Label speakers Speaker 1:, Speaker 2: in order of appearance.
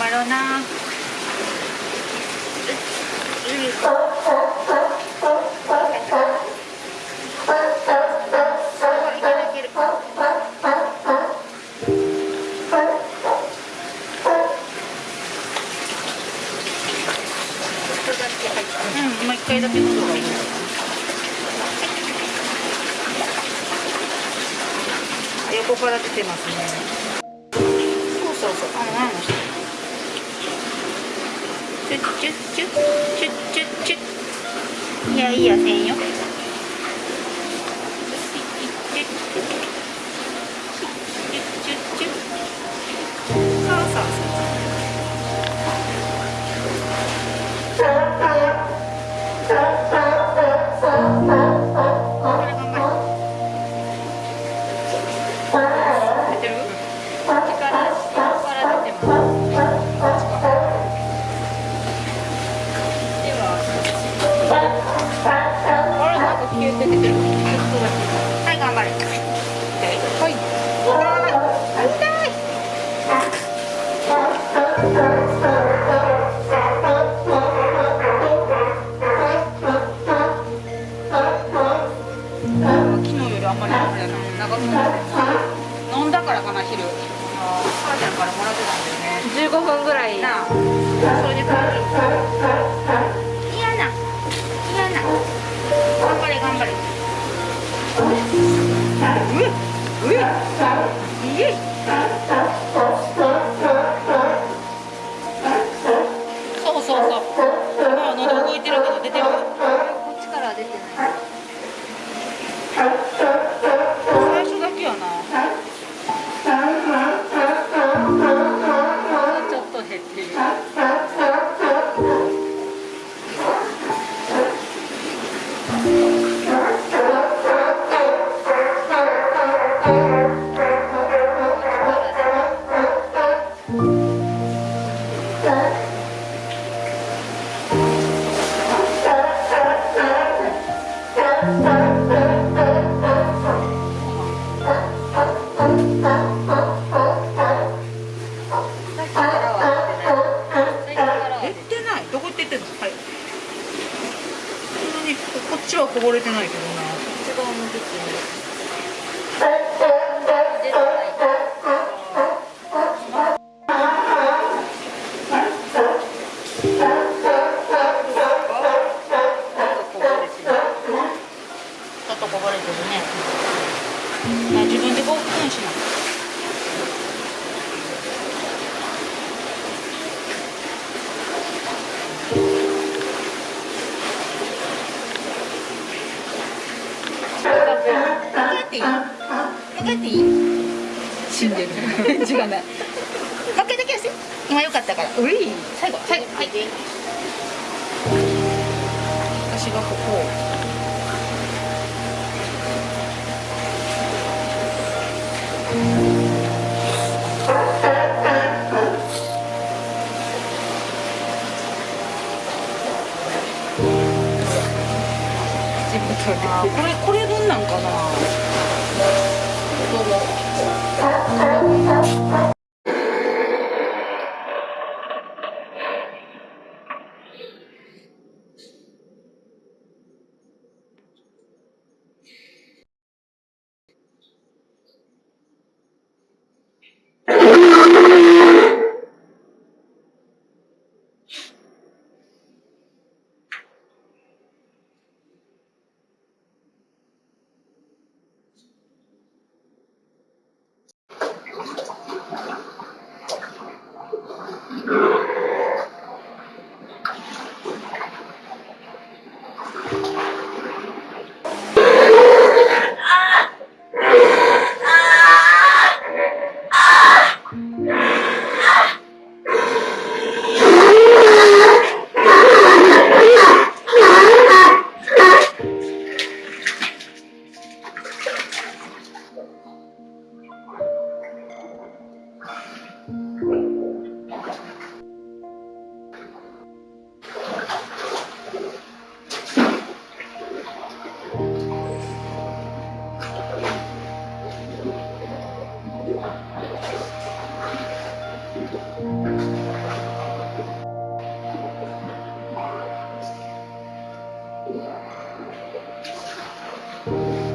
Speaker 1: 張ろうな。うん、もう一回だけ横から出て。ますねそうそうそうあの前の人チュッチュッチュッチュッチュッチュッいやいやせんよっちはこ
Speaker 2: ぼれてないけどな
Speaker 1: 一番向きる。自分でこうしな。向いい向けていい？死んでる。返事がない。負けてきやすい今よかったから。うい。最後。最後。はい。私がここ。をあーこれなんかなどうも。Yeah.